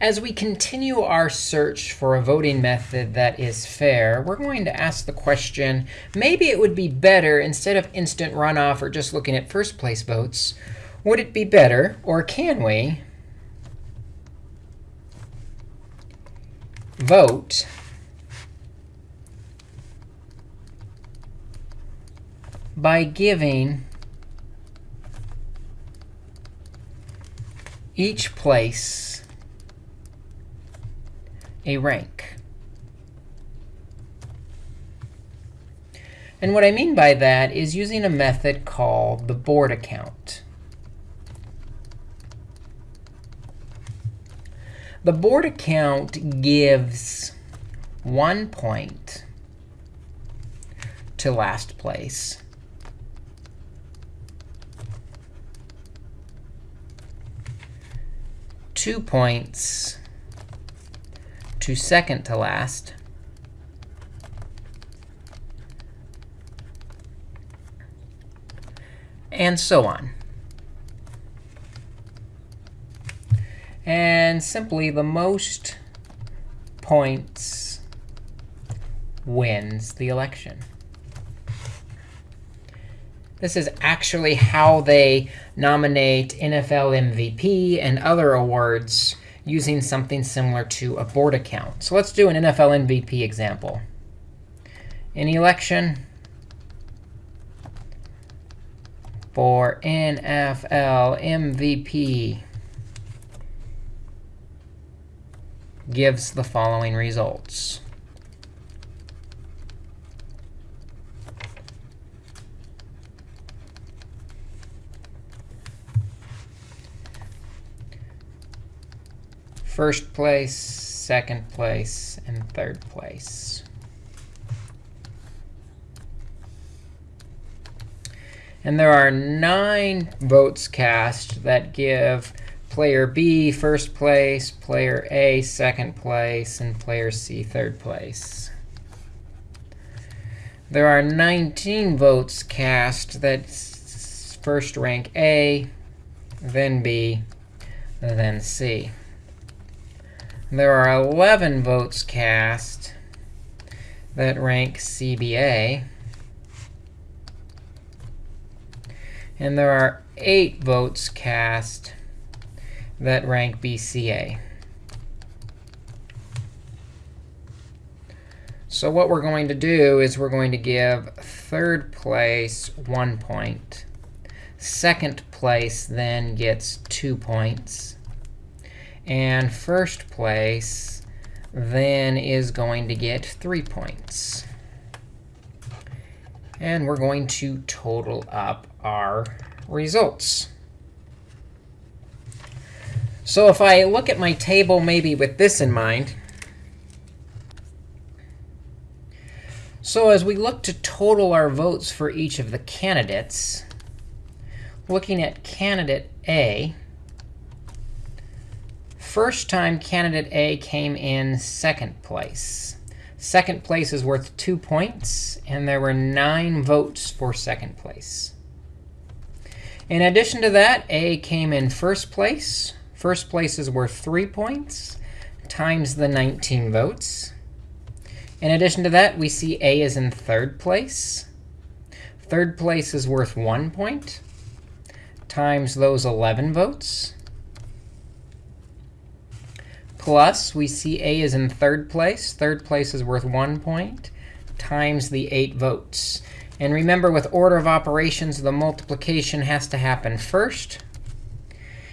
As we continue our search for a voting method that is fair, we're going to ask the question, maybe it would be better, instead of instant runoff or just looking at first place votes, would it be better, or can we, vote by giving each place a rank. And what I mean by that is using a method called the Borda count. The Borda count gives one point to last place. Two points to second to last. And so on. And simply, the most points wins the election. This is actually how they nominate NFL MVP and other awards using something similar to a Borda count. So let's do an NFL MVP example. An election for NFL MVP gives the following results. First place, second place, and third place. And there are nine votes cast that give player B first place, player A second place, and player C third place. There are 19 votes cast that first rank A, then B, then C. There are 11 votes cast that rank CBA. And there are 8 votes cast that rank BCA. So what we're going to do is we're going to give third place 1 point. Second place then gets 2 points. And first place then is going to get 3 points. And we're going to total up our results. So if I look at my table maybe with this in mind, so as we look to total our votes for each of the candidates, looking at candidate A, First time candidate A came in second place. Second place is worth 2 points, and there were 9 votes for second place. In addition to that, A came in first place. First place is worth 3 points times the 19 votes. In addition to that, we see A is in third place. Third place is worth 1 point times those 11 votes plus, we see A is in third place. Third place is worth 1 point times the 8 votes. And remember, with order of operations, the multiplication has to happen first.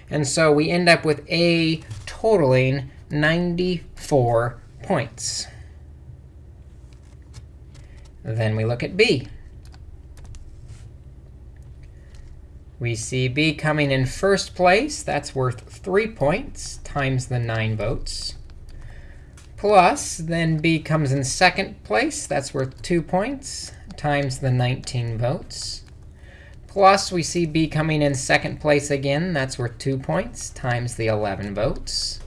And so we end up with A totaling 94 points. Then we look at B. We see B coming in first place. That's worth 3 points times the 9 votes. Plus, then B comes in second place. That's worth 2 points times the 19 votes. Plus, we see B coming in second place again. That's worth 2 points times the 11 votes.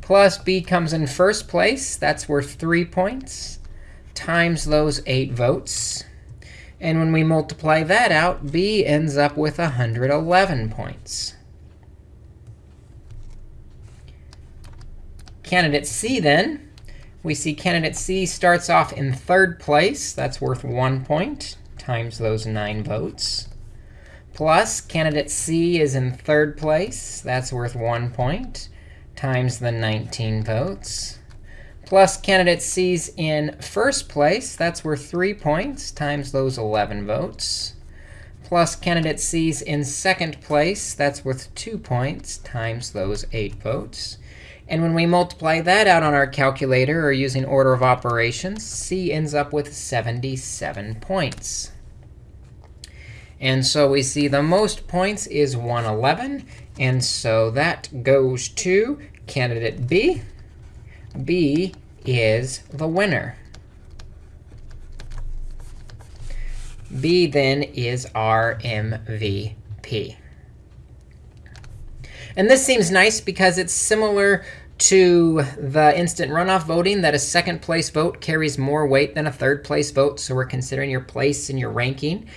Plus, B comes in first place. That's worth 3 points times those 8 votes. And when we multiply that out, B ends up with 111 points. candidate C then. We see candidate C starts off in third place. That's worth 1 point times those 9 votes. Plus, candidate C is in third place. That's worth 1 point times the 19 votes. Plus, candidate C's in first place. That's worth 3 points times those 11 votes. Plus, candidate C's in second place. That's worth 2 points times those 8 votes. And when we multiply that out on our calculator or using order of operations, C ends up with 77 points. And so we see the most points is 111. And so that goes to candidate B. B is the winner. B then is our MVP. And this seems nice because it's similar to the instant runoff voting that a second place vote carries more weight than a third place vote. So we're considering your place in your ranking.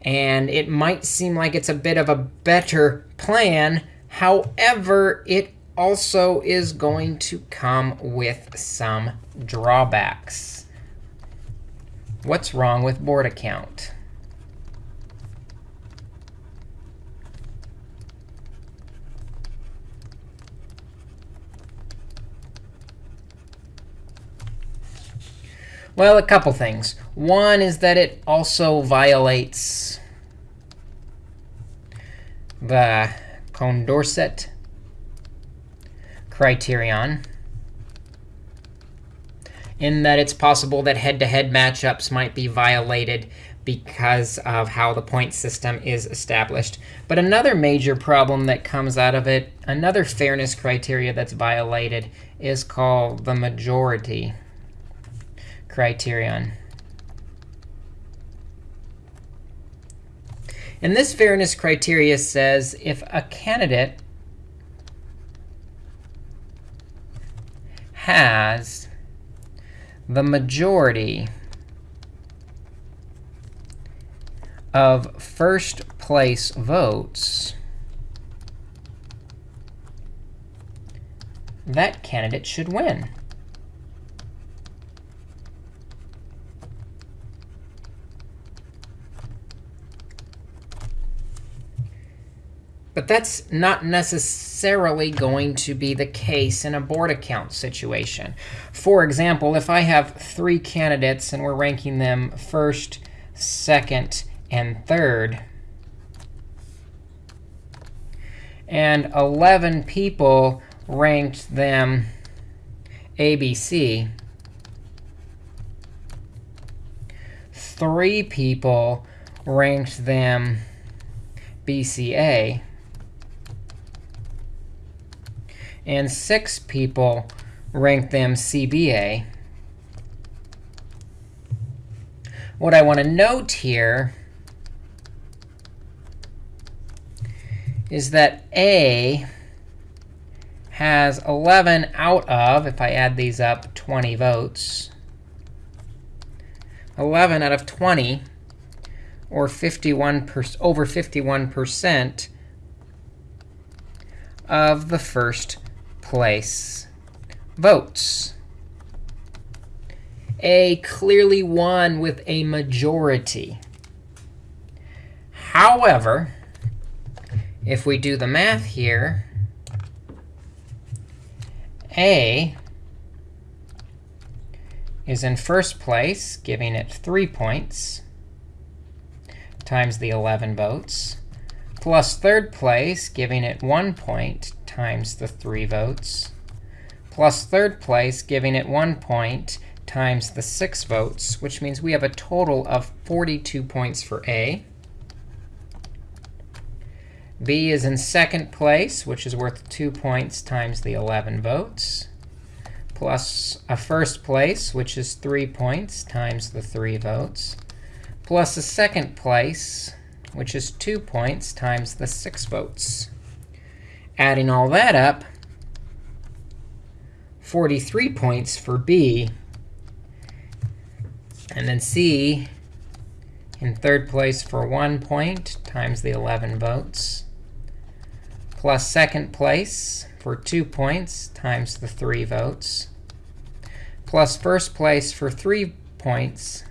And it might seem like it's a bit of a better plan. However, it also is going to come with some drawbacks. What's wrong with Borda count? Well, a couple things. One is that it also violates the Condorcet criterion in that it's possible that head-to-head -head matchups might be violated because of how the point system is established. But another major problem that comes out of it, another fairness criteria that's violated, is called the majority criterion. And this fairness criteria says if a candidate has the majority of first place votes, that candidate should win. But that's not necessarily going to be the case in a Borda count situation. For example, if I have three candidates and we're ranking them first, second, and third, and 11 people ranked them ABC, three people ranked them BCA, and six people rank them CBA. What I want to note here is that A has 11 out of, if I add these up, 20 votes. 11 out of 20, or 51 over 51% of the first place votes. A clearly won with a majority. However, if we do the math here, A is in first place, giving it 3 points, times the 11 votes, plus third place, giving it 1 point, times the 3 votes, plus third place, giving it 1 point times the 6 votes, which means we have a total of 42 points for A. B is in second place, which is worth 2 points times the 11 votes, plus a first place, which is 3 points times the 3 votes, plus a second place, which is 2 points times the 6 votes. Adding all that up, 43 points for B. And then C in third place for 1 point times the 11 votes, plus second place for 2 points times the 3 votes, plus first place for 3 points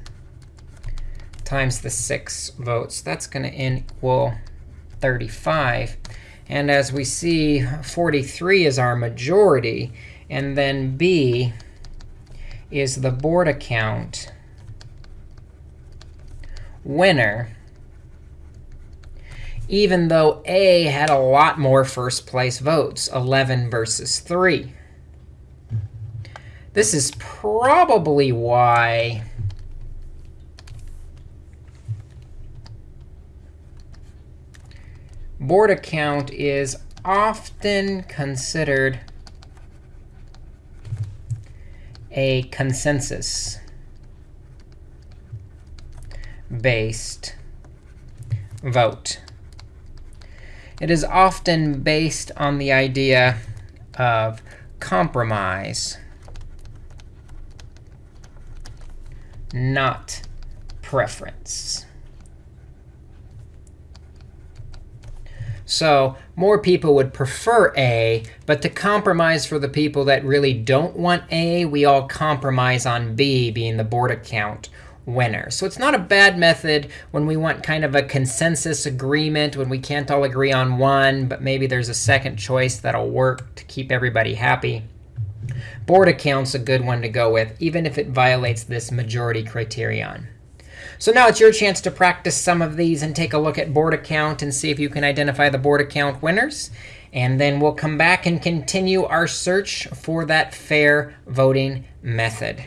times the 6 votes. That's going to equal 35. And as we see, 43 is our majority. And then B is the Borda count winner, even though A had a lot more first place votes, 11 versus 3. This is probably why Borda count is often considered a consensus based vote. It is often based on the idea of compromise, not preference. So more people would prefer A, but to compromise for the people that really don't want A, we all compromise on B being the Borda count winner. So it's not a bad method when we want kind of a consensus agreement, when we can't all agree on one, but maybe there's a second choice that'll work to keep everybody happy. Borda count's a good one to go with, even if it violates this majority criterion. So now it's your chance to practice some of these and take a look at Borda count and see if you can identify the Borda count winners. And then we'll come back and continue our search for that fair voting method.